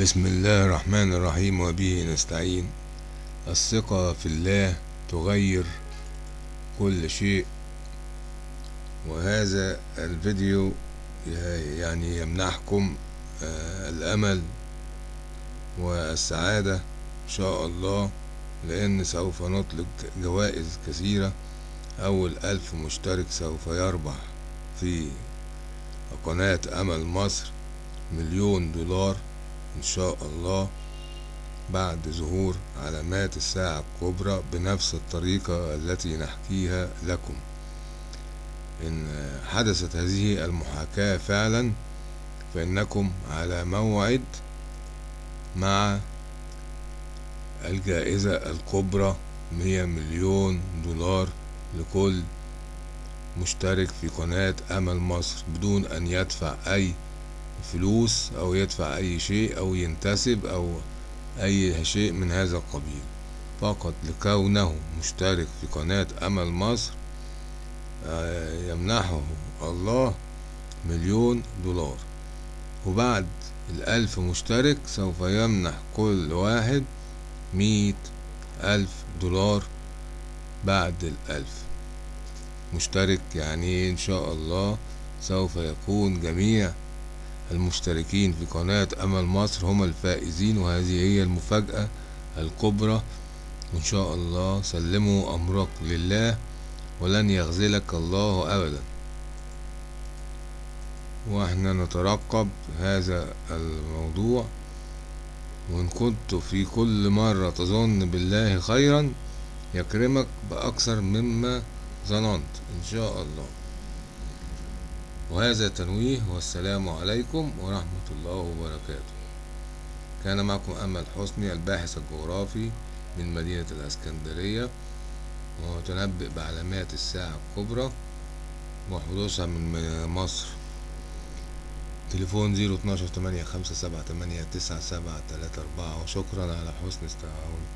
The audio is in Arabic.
بسم الله الرحمن الرحيم وبه نستعين. الثقة في الله تغير كل شيء. وهذا الفيديو يعني يمنحكم آه، الأمل والسعادة إن شاء الله لأن سوف نطلق جوائز كثيرة. أول ألف مشترك سوف يربح في قناة أمل مصر مليون دولار. إن شاء الله بعد ظهور علامات الساعة الكبرى بنفس الطريقة التي نحكيها لكم. إن حدثت هذه المحاكاة فعلا فإنكم على موعد مع الجائزة الكبرى مية مليون دولار لكل مشترك في قناة أمل مصر بدون أن يدفع أي فلوس أو يدفع أي شيء أو ينتسب أو أي شيء من هذا القبيل. فقط لكونه مشترك في قناة أمل مصر آه، يمنحه الله مليون دولار. وبعد الألف مشترك سوف يمنح كل واحد مية ألف دولار بعد الألف. مشترك يعني إن شاء الله سوف يكون جميع المشتركين في قناة أمل مصر هم الفائزين وهذه هي المفاجأة الكبرى. إن شاء الله سلموا أمرك لله ولن يخذلك الله أبدا. وإحنا نترقب هذا الموضوع. وإن كنت في كل مرة تظن بالله خيرا يكرمك بأكثر مما ظننت. إن شاء الله. وهذا تنويه والسلام عليكم ورحمة الله وبركاته. كان معكم أمل حسني الباحث الجغرافي من مدينة الأسكندرية وتنبئ بعلامات الساعة الكبرى وحدوثها من مصر. تليفون زيرو اتناشر تمانية خمسة سبعة تمانية تسعة سبعة تلاتة أربعة. وشكرا على حسن استماعكم.